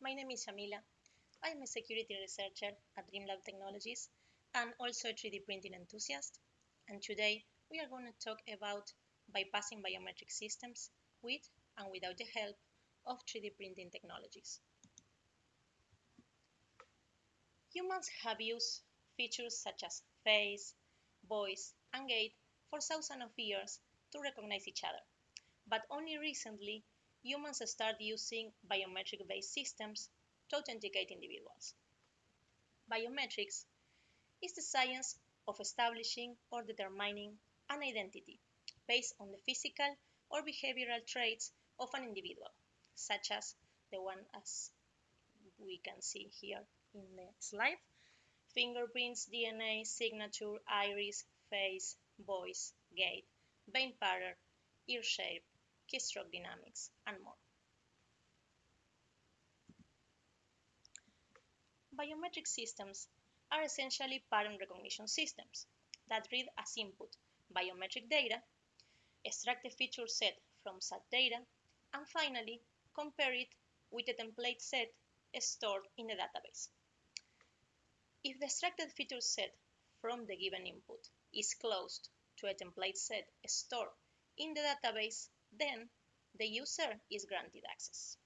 my name is Yamila. I am a security researcher at DreamLab Technologies and also a 3D printing enthusiast. And today we are going to talk about bypassing biometric systems with and without the help of 3D printing technologies. Humans have used features such as face, voice, and gait for thousands of years to recognize each other. But only recently humans start using biometric-based systems to authenticate individuals. Biometrics is the science of establishing or determining an identity based on the physical or behavioral traits of an individual, such as the one as we can see here in the slide, fingerprints, DNA, signature, iris, face, voice, gait, vein pattern, ear shape, keystroke dynamics, and more. Biometric systems are essentially pattern recognition systems that read as input biometric data, extract the feature set from such data, and finally compare it with a template set stored in the database. If the extracted feature set from the given input is close to a template set stored in the database, then the user is granted access.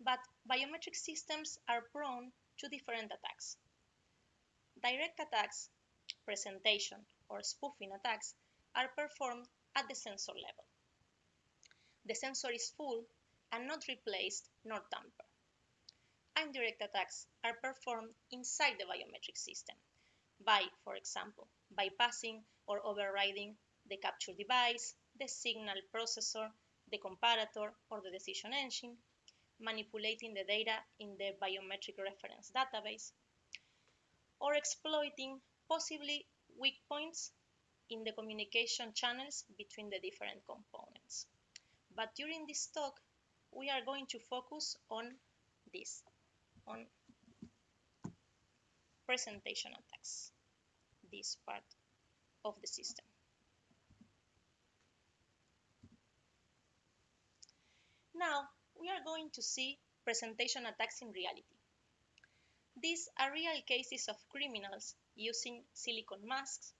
But biometric systems are prone to different attacks. Direct attacks, presentation, or spoofing attacks are performed at the sensor level. The sensor is full and not replaced nor tampered. Indirect attacks are performed inside the biometric system by, for example, bypassing or overriding the capture device, the signal processor, the comparator, or the decision engine, manipulating the data in the biometric reference database, or exploiting possibly weak points in the communication channels between the different components. But during this talk, we are going to focus on this, on presentation attacks, this part of the system. Now, we are going to see presentation attacks in reality. These are real cases of criminals using silicon masks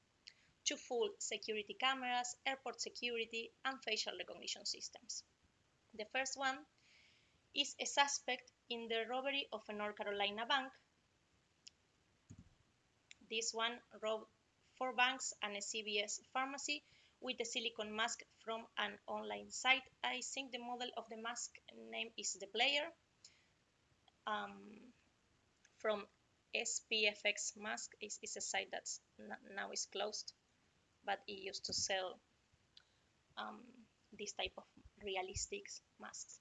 to fool security cameras, airport security, and facial recognition systems. The first one is a suspect in the robbery of a North Carolina bank. This one robbed four banks and a CVS pharmacy with a silicone mask from an online site. I think the model of the mask name is the player. Um, from SPFX mask is, a site that now is closed, but it used to sell um, this type of realistic masks.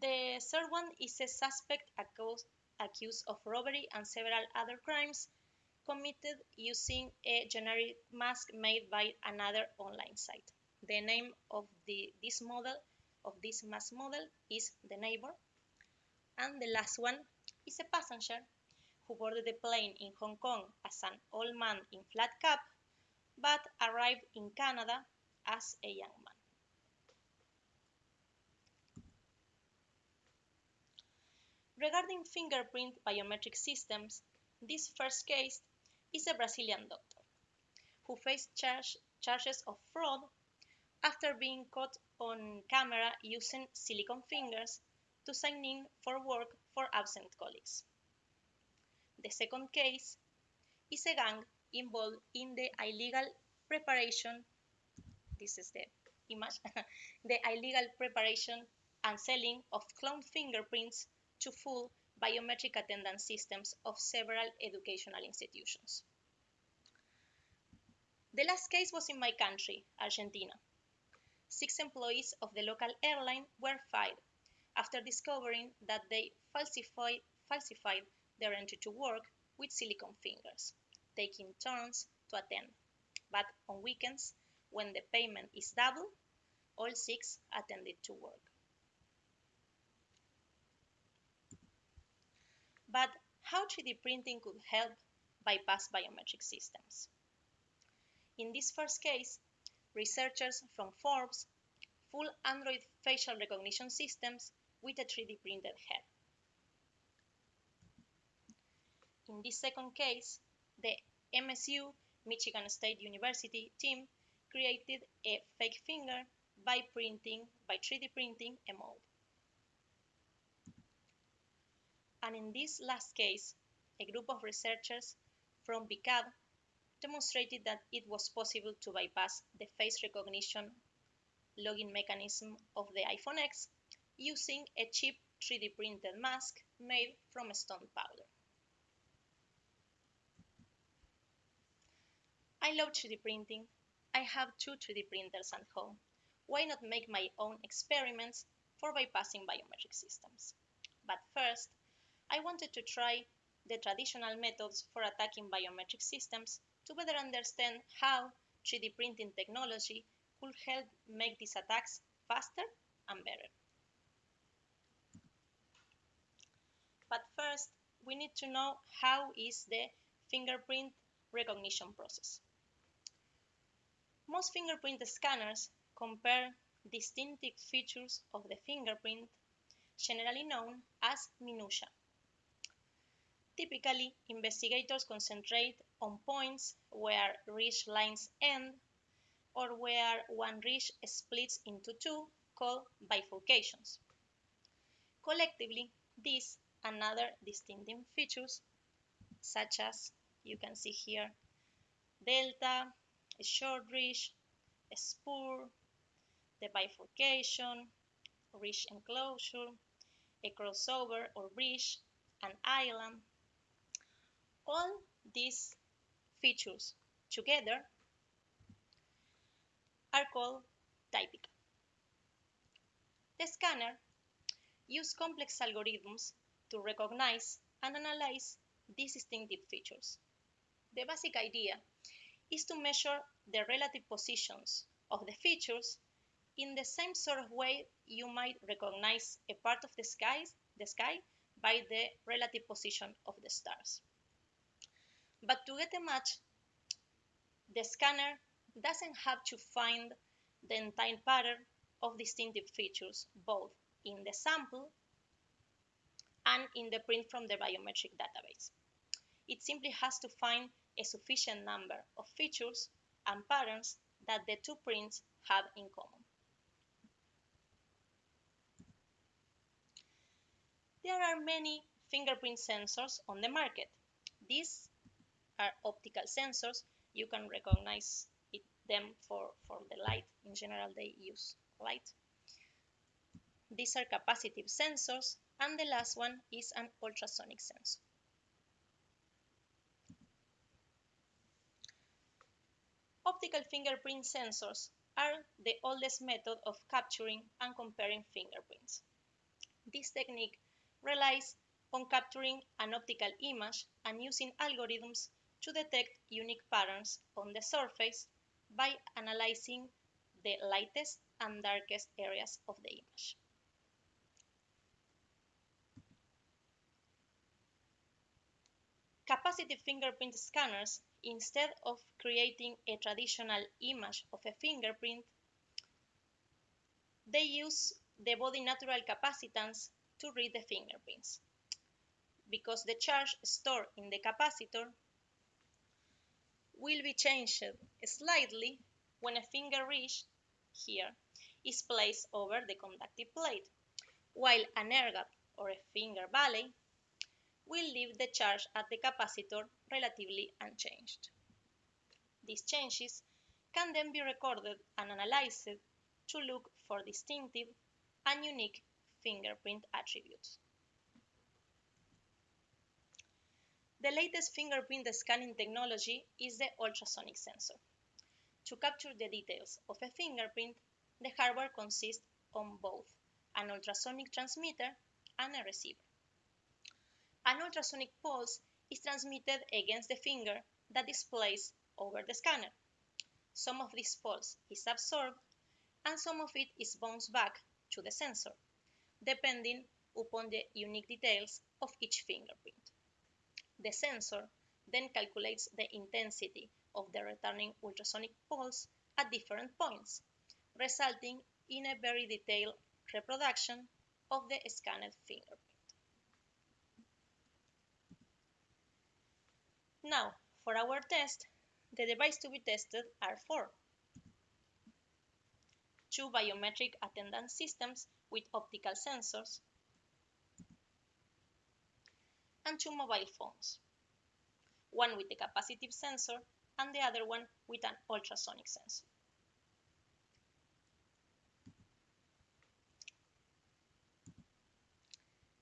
The third one is a suspect accused of robbery and several other crimes committed using a generic mask made by another online site. The name of the, this model, of this mask model, is the neighbor. And the last one is a passenger who boarded the plane in Hong Kong as an old man in flat cap, but arrived in Canada as a young man. Regarding fingerprint biometric systems, this first case is a Brazilian doctor who faced charge, charges of fraud after being caught on camera using silicon fingers to sign in for work for absent colleagues. The second case is a gang involved in the illegal preparation, this is the image, the illegal preparation and selling of cloned fingerprints to full biometric attendance systems of several educational institutions. The last case was in my country, Argentina. Six employees of the local airline were fired after discovering that they falsified, falsified their entry to work with silicon fingers, taking turns to attend. But on weekends, when the payment is double, all six attended to work. But how 3D printing could help bypass biometric systems? In this first case, researchers from Forbes full Android facial recognition systems with a 3D printed head. In this second case, the MSU, Michigan State University team created a fake finger by printing, by 3D printing a mold. And in this last case, a group of researchers from Bkav demonstrated that it was possible to bypass the face recognition login mechanism of the iPhone X using a cheap 3D printed mask made from stone powder. I love 3D printing. I have two 3D printers at home. Why not make my own experiments for bypassing biometric systems? But first, I wanted to try the traditional methods for attacking biometric systems to better understand how 3D printing technology could help make these attacks faster and better. But first, we need to know how is the fingerprint recognition process. Most fingerprint scanners compare distinctive features of the fingerprint, generally known as minutia, Typically, investigators concentrate on points where ridge lines end or where one ridge splits into two, called bifurcations. Collectively, these and other distinctive features, such as you can see here, delta, a short ridge, a spur, the bifurcation, ridge enclosure, a crossover or bridge, an island, all these features together are called typical. The scanner uses complex algorithms to recognize and analyze these distinctive features. The basic idea is to measure the relative positions of the features in the same sort of way you might recognize a part of the sky, the sky by the relative position of the stars. But to get a match, the scanner doesn't have to find the entire pattern of distinctive features, both in the sample and in the print from the biometric database. It simply has to find a sufficient number of features and patterns that the two prints have in common. There are many fingerprint sensors on the market. These are optical sensors. You can recognize it, them for, for the light. In general, they use light. These are capacitive sensors, and the last one is an ultrasonic sensor. Optical fingerprint sensors are the oldest method of capturing and comparing fingerprints. This technique relies on capturing an optical image and using algorithms to detect unique patterns on the surface by analyzing the lightest and darkest areas of the image. Capacitive fingerprint scanners, instead of creating a traditional image of a fingerprint, they use the body natural capacitance to read the fingerprints. Because the charge stored in the capacitor will be changed slightly when a finger ridge here is placed over the conductive plate, while an gap or a finger valley will leave the charge at the capacitor relatively unchanged. These changes can then be recorded and analyzed to look for distinctive and unique fingerprint attributes. The latest fingerprint scanning technology is the ultrasonic sensor. To capture the details of a fingerprint, the hardware consists on both an ultrasonic transmitter and a receiver. An ultrasonic pulse is transmitted against the finger that is placed over the scanner. Some of this pulse is absorbed and some of it is bounced back to the sensor, depending upon the unique details of each fingerprint. The sensor then calculates the intensity of the returning ultrasonic pulse at different points, resulting in a very detailed reproduction of the scanned fingerprint. Now, for our test, the devices to be tested are four. Two biometric attendance systems with optical sensors, and two mobile phones, one with a capacitive sensor and the other one with an ultrasonic sensor.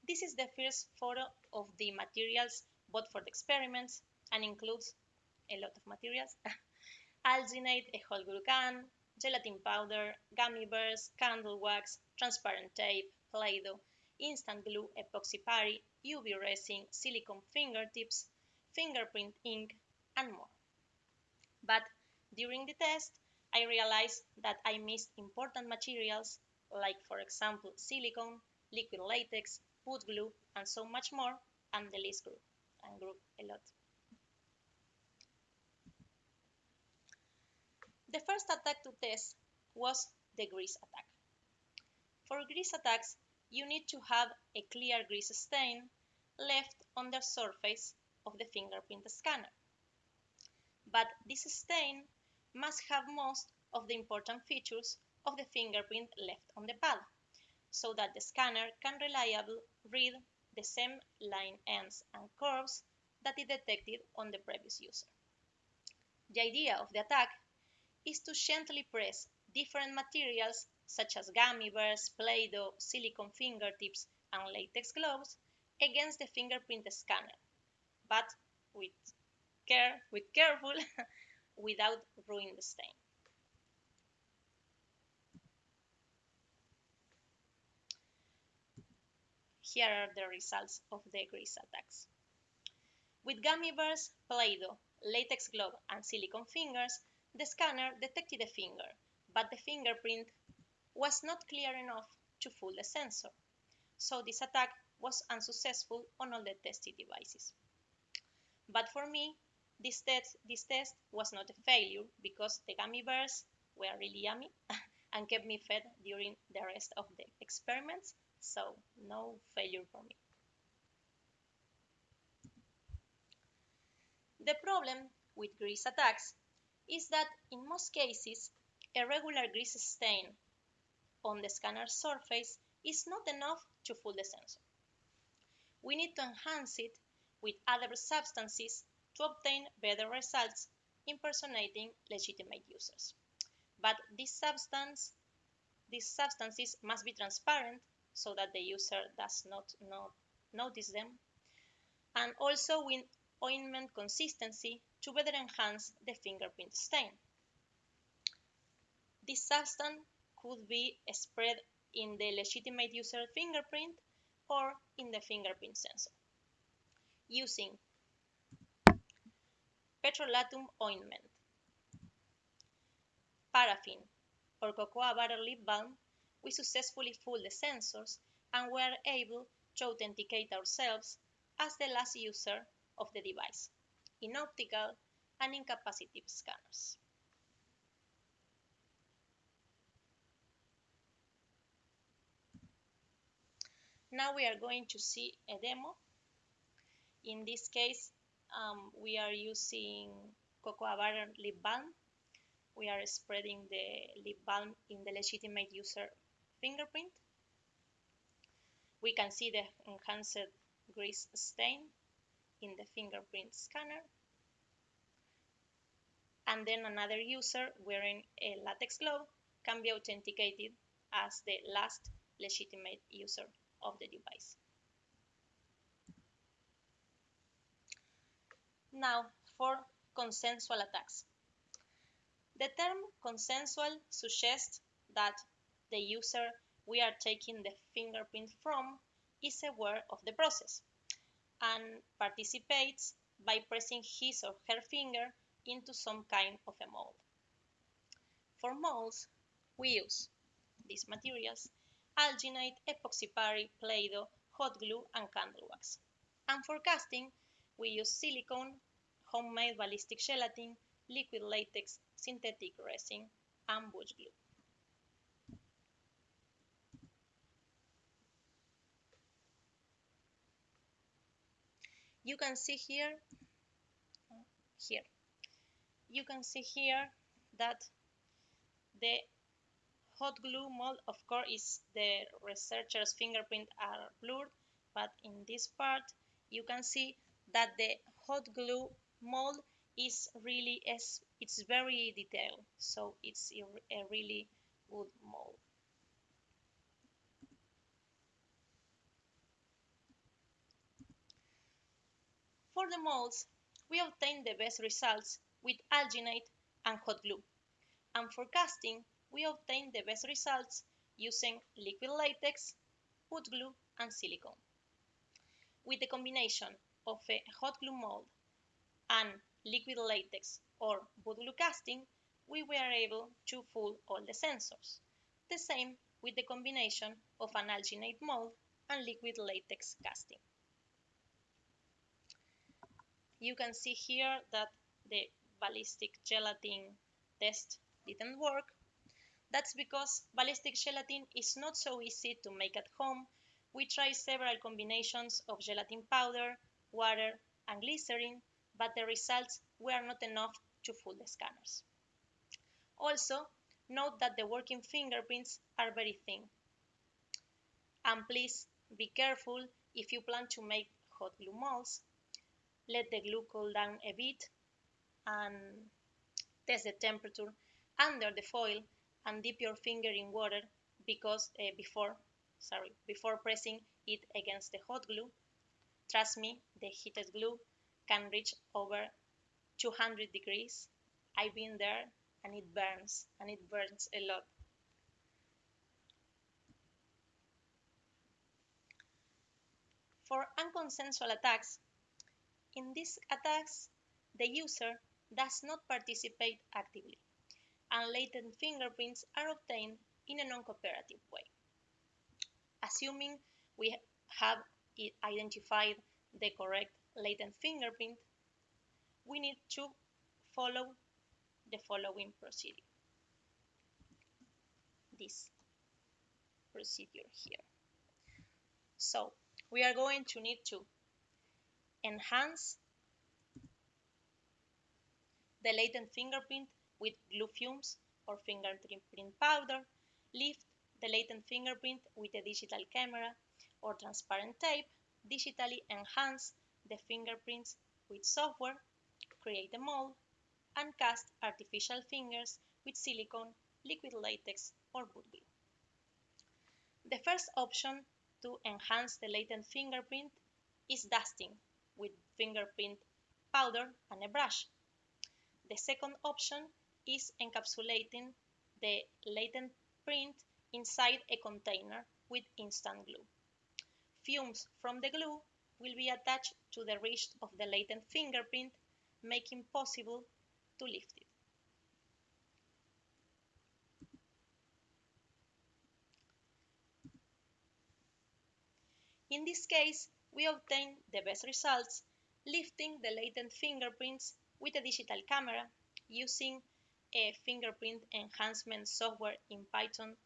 This is the first photo of the materials bought for the experiments and includes a lot of materials. alginate, a whole glucan, gelatin powder, gummy bears, candle wax, transparent tape, Play-Doh, instant glue, epoxy putty, UV resin, silicone fingertips, fingerprint ink, and more. But during the test, I realized that I missed important materials like, for example, silicone, liquid latex, wood glue, and so much more, and the list grew and grew a lot. The first attack to test was the grease attack. For grease attacks, you need to have a clear grease stain left on the surface of the fingerprint scanner. But this stain must have most of the important features of the fingerprint left on the pad, so that the scanner can reliably read the same line ends and curves that it detected on the previous user. The idea of the attack is to gently press different materials such as gummy bears, Play-Doh, silicone fingertips, and latex gloves against the fingerprint scanner, but with care, with careful, without ruining the stain. Here are the results of the grease attacks. With gummy bears, Play-Doh, latex glove, and silicone fingers, the scanner detected a finger, but the fingerprint was not clear enough to fool the sensor. So this attack was unsuccessful on all the tested devices. But for me, this test, this test was not a failure because the gummy bears were really yummy and kept me fed during the rest of the experiments, so no failure for me. The problem with grease attacks is that in most cases, a regular grease stain on the scanner surface is not enough to fool the sensor. We need to enhance it with other substances to obtain better results impersonating legitimate users. But this substance, these substances must be transparent so that the user does not, not notice them, and also with ointment consistency to better enhance the fingerprint stain. This substance could be spread in the legitimate user fingerprint or in the fingerprint sensor using petrolatum ointment, paraffin, or cocoa butter lip balm, we successfully fooled the sensors and were able to authenticate ourselves as the last user of the device in optical and in capacitive scanners. Now we are going to see a demo. In this case, um, we are using cocoa butter lip balm. We are spreading the lip balm in the legitimate user fingerprint. We can see the enhanced grease stain in the fingerprint scanner. And then another user wearing a latex glove can be authenticated as the last legitimate user of the device. Now for consensual attacks. The term consensual suggests that the user we are taking the fingerprint from is aware of the process and participates by pressing his or her finger into some kind of a mold. For molds, we use these materials, alginate, epoxy putty, Play-Doh, hot glue, and candle wax. And for casting, we use silicone, homemade ballistic gelatin, liquid latex, synthetic resin, and butch glue. You can see here, here, you can see here that the hot glue mold, of course, is the researcher's fingerprint are blurred, but in this part, you can see that the hot glue mold is really, it's very detailed, so it's a really good mold. For the molds, we obtain the best results with alginate and hot glue. And for casting, we obtain the best results using liquid latex, wood glue, and silicone. With the combination of a hot glue mold and liquid latex or wood glue casting, we were able to fool all the sensors. The same with the combination of an alginate mold and liquid latex casting you can see here that the ballistic gelatin test didn't work. That's because ballistic gelatin is not so easy to make at home. We tried several combinations of gelatin powder, water, and glycerin, but the results were not enough to fool the scanners. Also, note that the working fingerprints are very thin. And please be careful if you plan to make hot glue molds let the glue cool down a bit and test the temperature under the foil and dip your finger in water because uh, before sorry before pressing it against the hot glue trust me the heated glue can reach over 200 degrees. I've been there and it burns and it burns a lot. For unconsensual attacks in these attacks, the user does not participate actively, and latent fingerprints are obtained in a non-cooperative way. Assuming we have identified the correct latent fingerprint, we need to follow the following procedure. This procedure here. So we are going to need to enhance the latent fingerprint with glue fumes or fingerprint powder, lift the latent fingerprint with a digital camera or transparent tape, digitally enhance the fingerprints with software, create a mold, and cast artificial fingers with silicone, liquid latex, or wood glue. The first option to enhance the latent fingerprint is dusting with fingerprint powder and a brush. The second option is encapsulating the latent print inside a container with instant glue. Fumes from the glue will be attached to the wrist of the latent fingerprint, making possible to lift it. In this case, we obtain the best results lifting the latent fingerprints with a digital camera using a fingerprint enhancement software in Python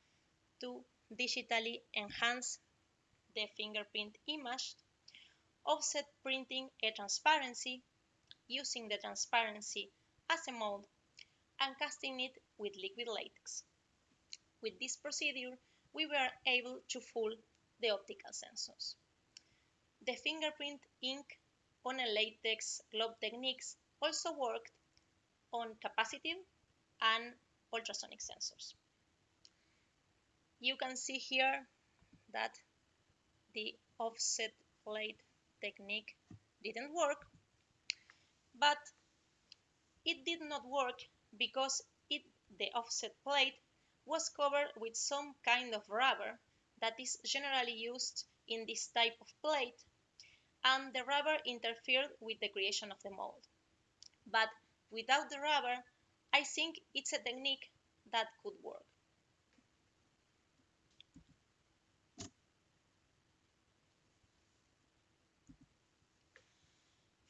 to digitally enhance the fingerprint image, offset printing a transparency using the transparency as a mold and casting it with liquid latex. With this procedure, we were able to fool the optical sensors. The fingerprint ink on a latex glove techniques also worked on capacitive and ultrasonic sensors. You can see here that the offset plate technique didn't work, but it did not work because it, the offset plate was covered with some kind of rubber that is generally used in this type of plate and the rubber interfered with the creation of the mold. But without the rubber, I think it's a technique that could work.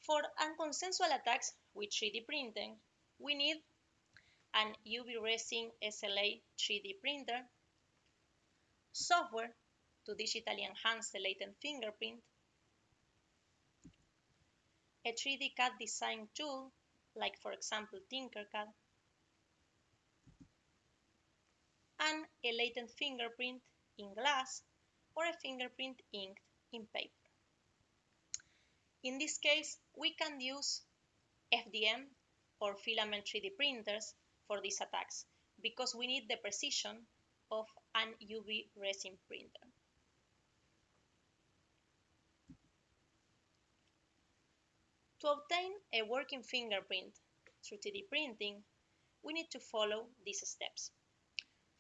For unconsensual attacks with 3D printing, we need an UV resin SLA 3D printer, software to digitally enhance the latent fingerprint, a 3D CAD design tool, like for example Tinkercad, a latent fingerprint in glass or a fingerprint inked in paper. In this case, we can use FDM or filament 3D printers for these attacks because we need the precision of an UV resin printer. To obtain a working fingerprint through 3D printing, we need to follow these steps.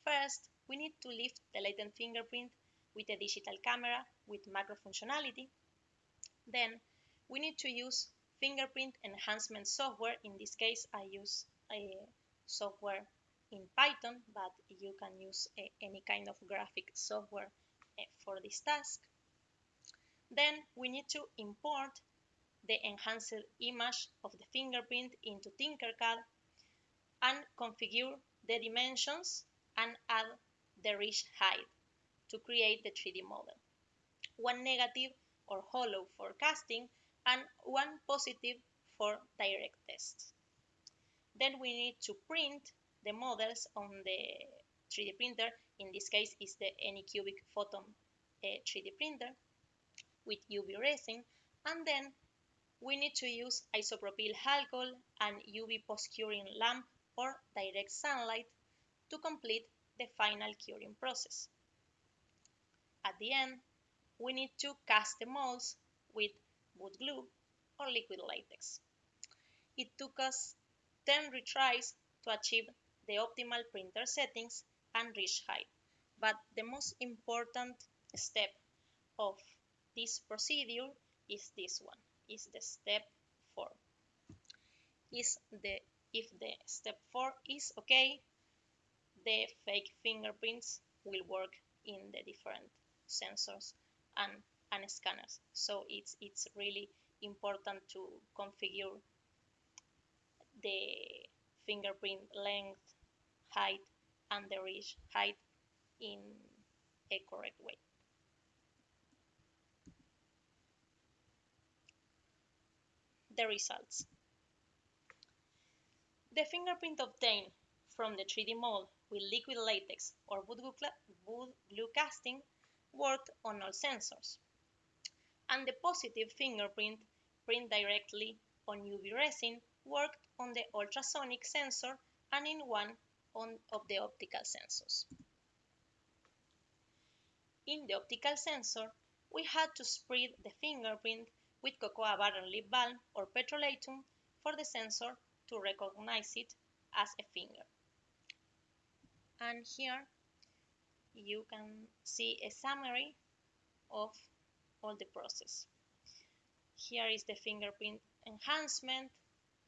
First, we need to lift the latent fingerprint with a digital camera with macro functionality. Then, we need to use fingerprint enhancement software. In this case, I use a software in Python, but you can use a, any kind of graphic software uh, for this task. Then we need to import the enhanced image of the fingerprint into Tinkercad and configure the dimensions and add the ridge height to create the 3D model. One negative or hollow for casting and one positive for direct tests. Then we need to print the models on the 3D printer. In this case is the Anycubic Photon uh, 3D printer with UV resin. And then we need to use isopropyl alcohol and UV post-curing lamp or direct sunlight to complete the final curing process. At the end, we need to cast the molds with wood glue or liquid latex. It took us 10 retries to achieve the optimal printer settings and ridge height. But the most important step of this procedure is this one, is the step 4. Is the, if the step 4 is okay, the fake fingerprints will work in the different sensors and, and scanners. So it's, it's really important to configure the fingerprint length, height, and the ridge height in a correct way. The results. The fingerprint obtained from the 3D mold with liquid latex or wood glue casting worked on all sensors. And the positive fingerprint print directly on UV resin worked on the ultrasonic sensor and in one on, of the optical sensors. In the optical sensor, we had to spread the fingerprint with cocoa butter lip balm or petrolatum for the sensor to recognize it as a finger. And here you can see a summary of all the process. Here is the fingerprint enhancement,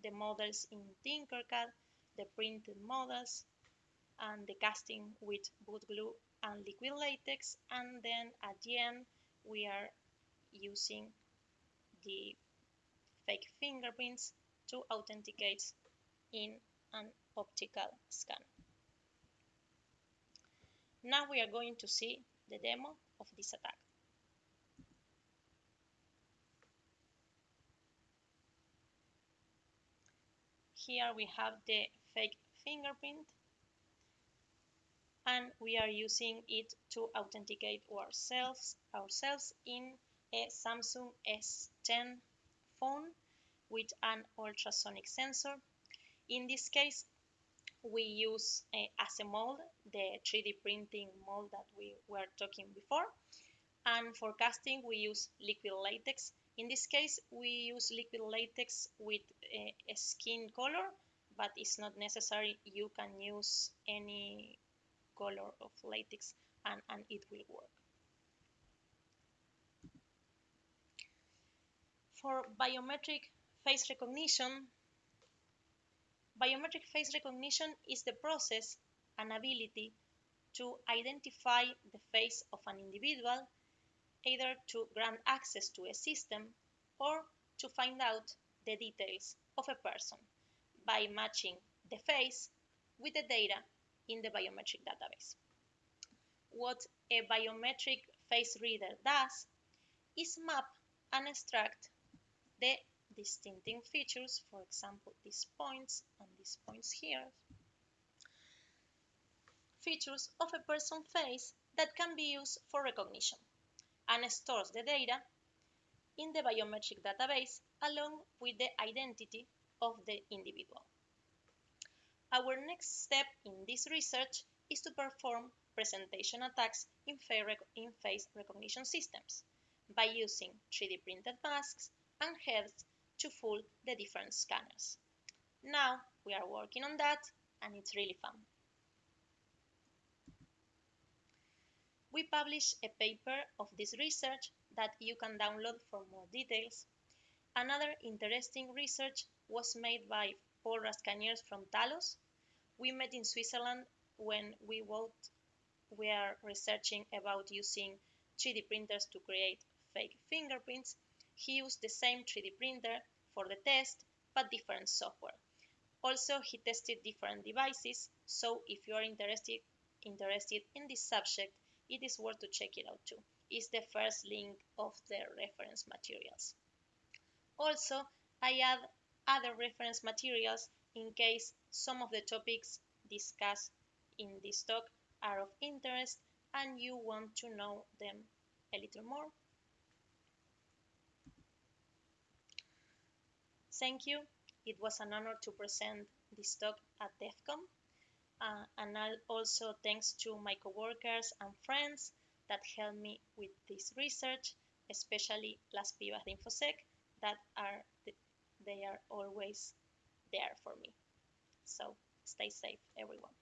the models in Tinkercad, the printed models, and the casting with wood glue and liquid latex. And then at the end, we are using the fake fingerprints to authenticate in an optical scan. Now we are going to see the demo of this attack. here we have the fake fingerprint and we are using it to authenticate ourselves ourselves in a Samsung S10 phone with an ultrasonic sensor. In this case, we use as a mold the 3D printing mold that we were talking before. And for casting, we use liquid latex in this case, we use liquid latex with a, a skin color, but it's not necessary. You can use any color of latex and, and it will work. For biometric face recognition, biometric face recognition is the process and ability to identify the face of an individual either to grant access to a system or to find out the details of a person by matching the face with the data in the biometric database. What a biometric face reader does is map and extract the distinctive features, for example, these points and these points here, features of a person's face that can be used for recognition and stores the data in the biometric database along with the identity of the individual. Our next step in this research is to perform presentation attacks in face recognition systems by using 3D printed masks and heads to fool the different scanners. Now we are working on that and it's really fun. We published a paper of this research that you can download for more details. Another interesting research was made by Paul Rascagnères from Talos. We met in Switzerland when we were researching about using 3D printers to create fake fingerprints. He used the same 3D printer for the test, but different software. Also, he tested different devices, so if you are interested, interested in this subject, it is worth to check it out too. It's the first link of the reference materials. Also, I add other reference materials in case some of the topics discussed in this talk are of interest and you want to know them a little more. Thank you. It was an honor to present this talk at DEF CON. Uh, and also thanks to my coworkers and friends that helped me with this research, especially Las Pibas de Infosec that are they are always there for me. So stay safe, everyone.